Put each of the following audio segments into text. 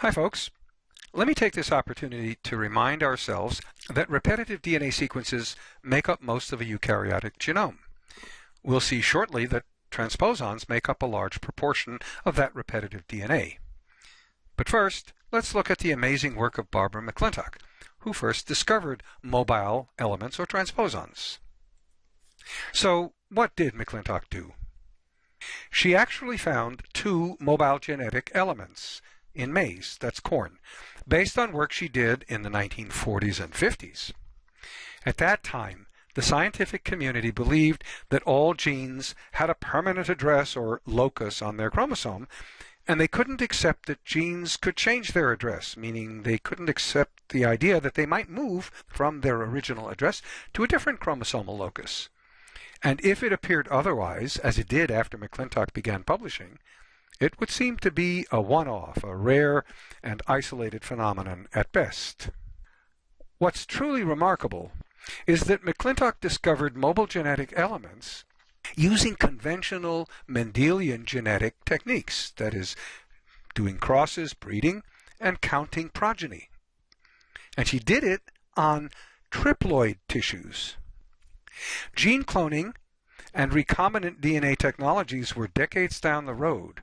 Hi folks. Let me take this opportunity to remind ourselves that repetitive DNA sequences make up most of a eukaryotic genome. We'll see shortly that transposons make up a large proportion of that repetitive DNA. But first, let's look at the amazing work of Barbara McClintock, who first discovered mobile elements or transposons. So, what did McClintock do? She actually found two mobile genetic elements in maize, that's corn, based on work she did in the 1940s and 50s. At that time, the scientific community believed that all genes had a permanent address or locus on their chromosome, and they couldn't accept that genes could change their address, meaning they couldn't accept the idea that they might move from their original address to a different chromosomal locus. And if it appeared otherwise, as it did after McClintock began publishing, it would seem to be a one-off, a rare and isolated phenomenon at best. What's truly remarkable is that McClintock discovered mobile genetic elements using conventional Mendelian genetic techniques, that is, doing crosses, breeding, and counting progeny. And she did it on triploid tissues. Gene cloning and recombinant DNA technologies were decades down the road.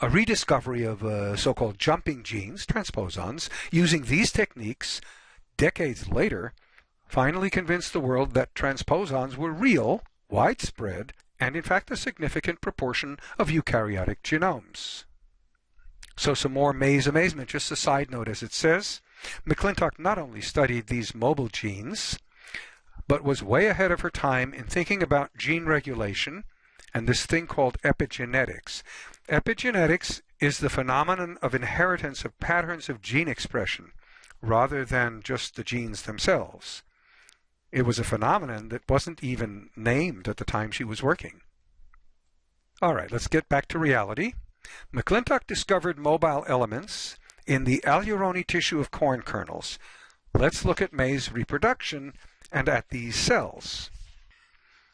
A rediscovery of uh, so-called jumping genes, transposons, using these techniques decades later, finally convinced the world that transposons were real, widespread, and in fact a significant proportion of eukaryotic genomes. So some more maize amazement, just a side note as it says. McClintock not only studied these mobile genes, but was way ahead of her time in thinking about gene regulation and this thing called epigenetics. Epigenetics is the phenomenon of inheritance of patterns of gene expression rather than just the genes themselves. It was a phenomenon that wasn't even named at the time she was working. All right, let's get back to reality. McClintock discovered mobile elements in the aleurone tissue of corn kernels. Let's look at maize reproduction and at these cells.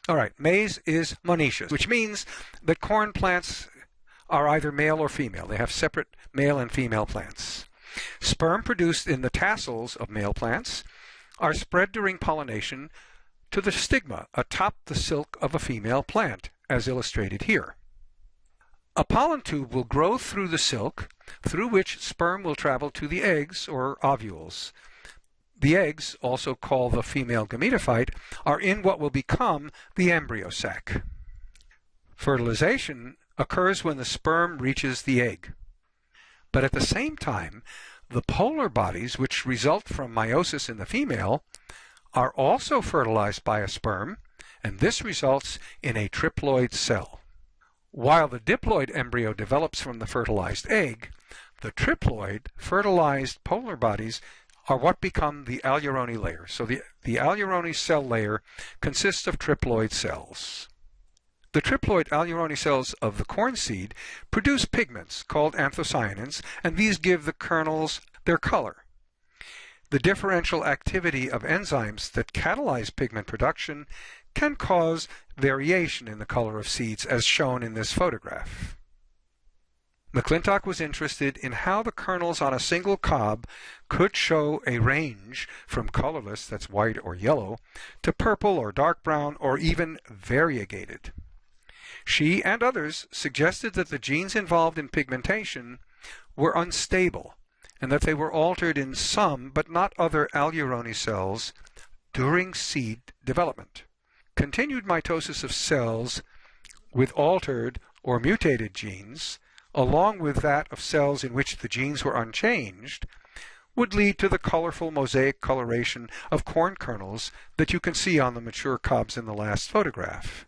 All right, maize is monoecious, which means that corn plants are either male or female. They have separate male and female plants. Sperm produced in the tassels of male plants are spread during pollination to the stigma atop the silk of a female plant, as illustrated here. A pollen tube will grow through the silk, through which sperm will travel to the eggs or ovules. The eggs, also called the female gametophyte, are in what will become the embryo sac. Fertilization occurs when the sperm reaches the egg. But at the same time, the polar bodies which result from meiosis in the female are also fertilized by a sperm, and this results in a triploid cell. While the diploid embryo develops from the fertilized egg, the triploid fertilized polar bodies are what become the aleurone layer. So the, the aleurone cell layer consists of triploid cells. The triploid aleurone cells of the corn seed produce pigments called anthocyanins, and these give the kernels their color. The differential activity of enzymes that catalyze pigment production can cause variation in the color of seeds as shown in this photograph. McClintock was interested in how the kernels on a single cob could show a range from colorless, that's white or yellow, to purple or dark brown or even variegated. She and others suggested that the genes involved in pigmentation were unstable and that they were altered in some but not other aleurone cells during seed development. Continued mitosis of cells with altered or mutated genes along with that of cells in which the genes were unchanged, would lead to the colorful mosaic coloration of corn kernels that you can see on the mature cobs in the last photograph.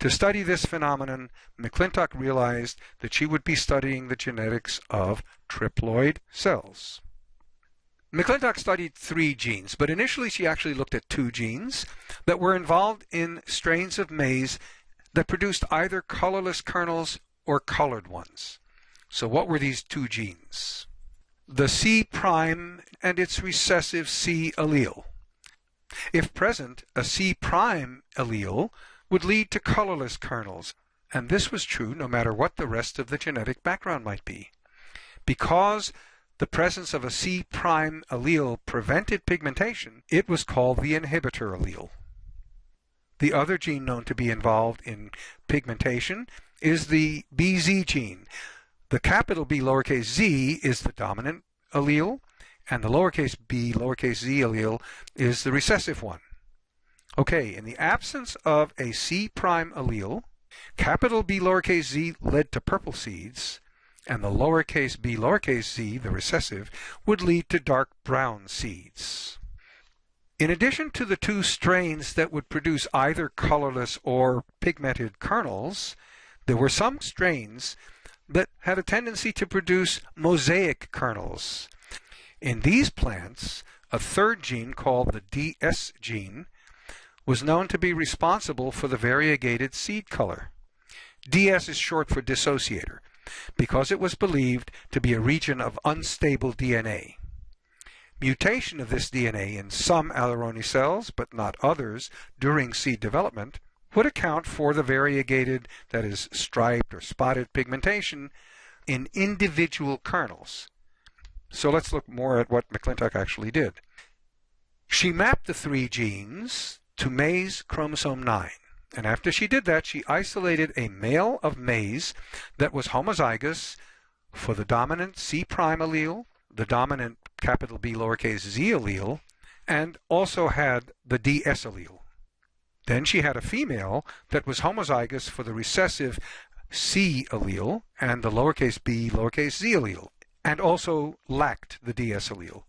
To study this phenomenon, McClintock realized that she would be studying the genetics of triploid cells. McClintock studied three genes, but initially she actually looked at two genes that were involved in strains of maize that produced either colorless kernels or colored ones. So what were these two genes? The C prime and its recessive C allele. If present, a C prime allele would lead to colorless kernels, and this was true no matter what the rest of the genetic background might be. Because the presence of a C prime allele prevented pigmentation, it was called the inhibitor allele. The other gene known to be involved in pigmentation is the BZ gene. The capital B lowercase z is the dominant allele, and the lowercase b lowercase z allele is the recessive one. Okay, in the absence of a C prime allele, capital B lowercase z led to purple seeds, and the lowercase b lowercase z, the recessive, would lead to dark brown seeds. In addition to the two strains that would produce either colorless or pigmented kernels, there were some strains that had a tendency to produce mosaic kernels. In these plants, a third gene called the DS gene was known to be responsible for the variegated seed color. DS is short for dissociator because it was believed to be a region of unstable DNA. Mutation of this DNA in some aleurone cells, but not others, during seed development would account for the variegated, that is, striped or spotted pigmentation in individual kernels. So let's look more at what McClintock actually did. She mapped the three genes to maize chromosome 9. And after she did that, she isolated a male of maize that was homozygous for the dominant C prime allele, the dominant capital B lowercase z allele, and also had the DS allele. Then she had a female that was homozygous for the recessive C allele and the lowercase b lowercase z allele, and also lacked the DS allele.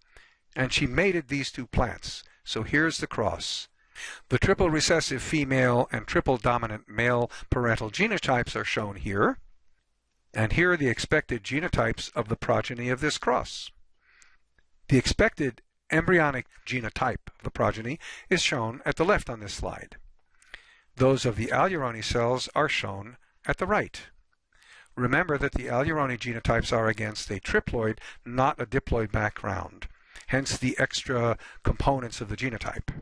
And she mated these two plants. So here's the cross. The triple recessive female and triple dominant male parental genotypes are shown here. And here are the expected genotypes of the progeny of this cross. The expected embryonic genotype of the progeny is shown at the left on this slide. Those of the aleurone cells are shown at the right. Remember that the aleurone genotypes are against a triploid, not a diploid background, hence the extra components of the genotype.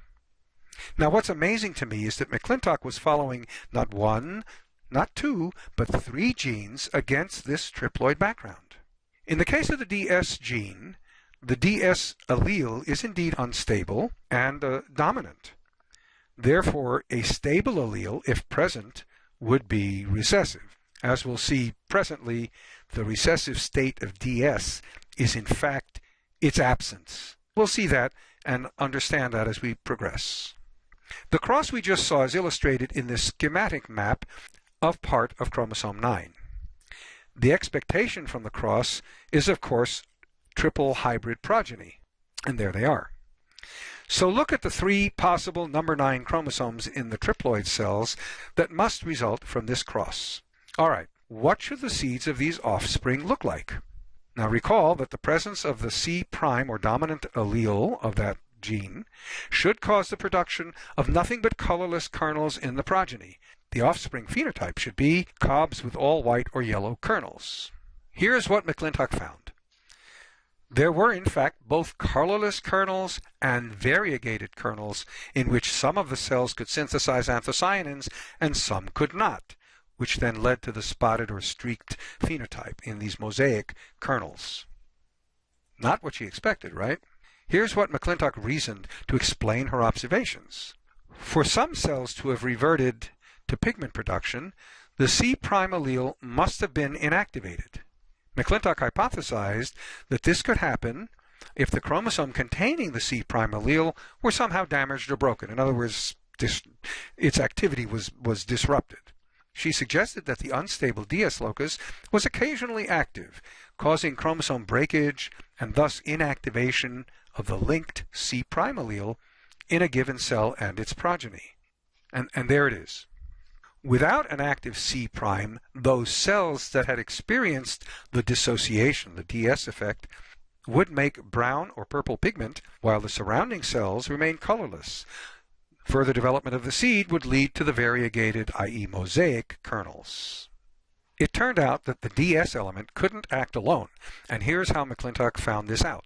Now what's amazing to me is that McClintock was following not one, not two, but three genes against this triploid background. In the case of the DS gene, the DS allele is indeed unstable and uh, dominant. Therefore, a stable allele, if present, would be recessive. As we'll see presently, the recessive state of DS is in fact its absence. We'll see that and understand that as we progress. The cross we just saw is illustrated in this schematic map of part of chromosome 9. The expectation from the cross is, of course, triple hybrid progeny. And there they are. So look at the three possible number 9 chromosomes in the triploid cells that must result from this cross. All right, what should the seeds of these offspring look like? Now recall that the presence of the C prime or dominant allele of that gene should cause the production of nothing but colorless kernels in the progeny. The offspring phenotype should be cobs with all white or yellow kernels. Here's what McClintock found. There were, in fact, both colorless kernels and variegated kernels in which some of the cells could synthesize anthocyanins and some could not, which then led to the spotted or streaked phenotype in these mosaic kernels. Not what she expected, right? Here's what McClintock reasoned to explain her observations. For some cells to have reverted to pigment production, the C' prime allele must have been inactivated. McClintock hypothesized that this could happen if the chromosome containing the C' prime allele were somehow damaged or broken. In other words, this, its activity was, was disrupted. She suggested that the unstable DS locus was occasionally active, causing chromosome breakage and thus inactivation of the linked C' allele in a given cell and its progeny. And, and there it is. Without an active C', those cells that had experienced the dissociation, the DS effect, would make brown or purple pigment, while the surrounding cells remain colorless. Further development of the seed would lead to the variegated, i.e. mosaic, kernels. It turned out that the DS element couldn't act alone, and here's how McClintock found this out.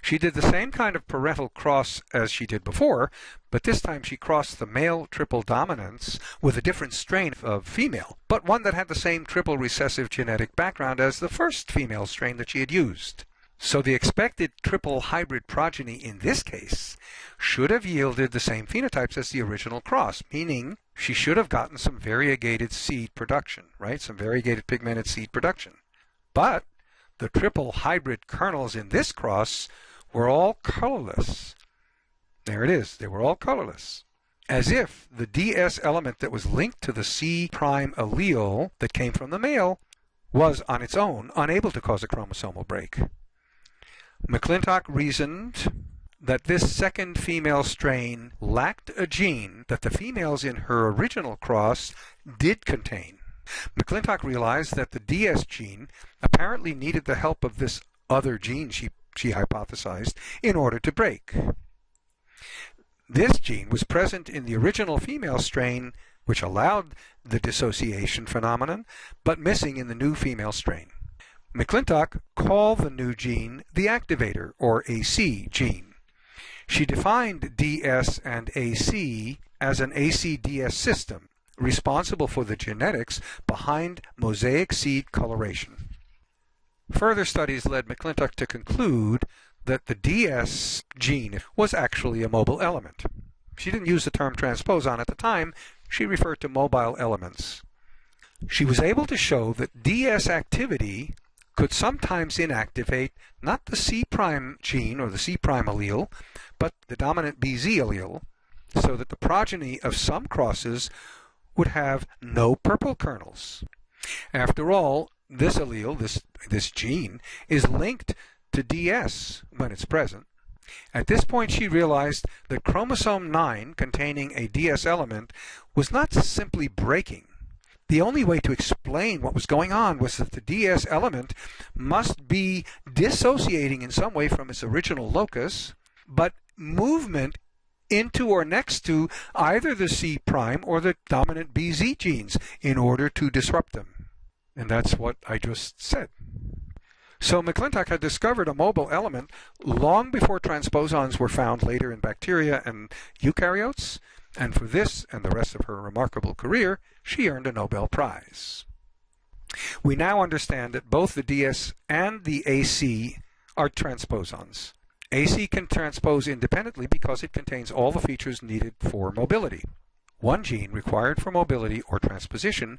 She did the same kind of parental cross as she did before, but this time she crossed the male triple dominance with a different strain of female, but one that had the same triple recessive genetic background as the first female strain that she had used. So the expected triple hybrid progeny in this case should have yielded the same phenotypes as the original cross, meaning she should have gotten some variegated seed production, right? Some variegated pigmented seed production. But the triple hybrid kernels in this cross were all colorless. There it is. They were all colorless. As if the DS element that was linked to the C prime allele that came from the male was on its own unable to cause a chromosomal break. McClintock reasoned that this second female strain lacked a gene that the females in her original cross did contain. McClintock realized that the DS gene apparently needed the help of this other gene, she, she hypothesized, in order to break. This gene was present in the original female strain, which allowed the dissociation phenomenon, but missing in the new female strain. McClintock called the new gene the activator, or AC, gene. She defined DS and AC as an AC-DS system, responsible for the genetics behind mosaic seed coloration. Further studies led McClintock to conclude that the DS gene was actually a mobile element. She didn't use the term transposon at the time, she referred to mobile elements. She was able to show that DS activity could sometimes inactivate not the C prime gene or the C prime allele, but the dominant BZ allele, so that the progeny of some crosses would have no purple kernels. After all, this allele, this, this gene, is linked to DS when it's present. At this point she realized that chromosome 9 containing a DS element was not simply breaking, the only way to explain what was going on was that the DS element must be dissociating in some way from its original locus, but movement into or next to either the C prime or the dominant BZ genes in order to disrupt them. And that's what I just said. So McClintock had discovered a mobile element long before transposons were found later in bacteria and eukaryotes, and for this and the rest of her remarkable career, she earned a Nobel Prize. We now understand that both the DS and the AC are transposons. AC can transpose independently because it contains all the features needed for mobility. One gene required for mobility or transposition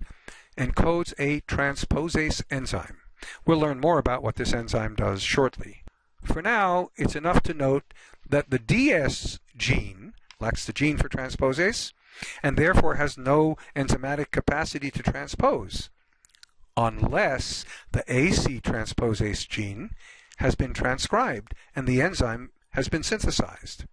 encodes a transposase enzyme. We'll learn more about what this enzyme does shortly. For now, it's enough to note that the DS gene lacks the gene for transposase, and therefore has no enzymatic capacity to transpose, unless the AC transposase gene has been transcribed and the enzyme has been synthesized.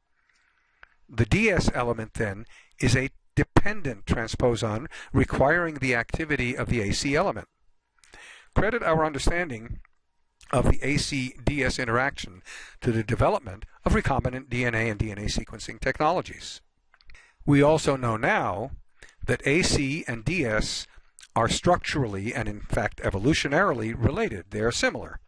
The DS element, then, is a dependent transposon requiring the activity of the AC element. Credit our understanding of the AC-DS interaction to the development of recombinant DNA and DNA sequencing technologies. We also know now that AC and DS are structurally and in fact evolutionarily related. They are similar.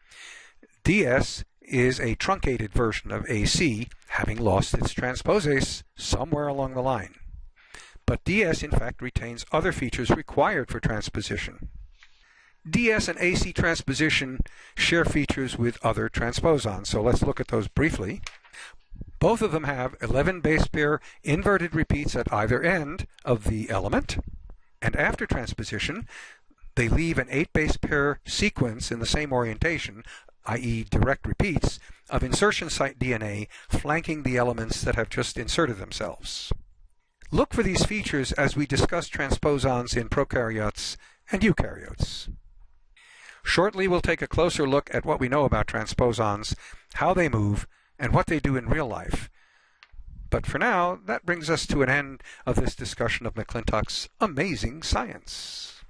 DS is a truncated version of AC, having lost its transposase somewhere along the line. But DS in fact retains other features required for transposition. DS and AC transposition share features with other transposons, so let's look at those briefly. Both of them have 11 base pair inverted repeats at either end of the element, and after transposition, they leave an 8 base pair sequence in the same orientation, i.e. direct repeats, of insertion site DNA flanking the elements that have just inserted themselves. Look for these features as we discuss transposons in prokaryotes and eukaryotes. Shortly, we'll take a closer look at what we know about transposons, how they move, and what they do in real life. But for now, that brings us to an end of this discussion of McClintock's amazing science.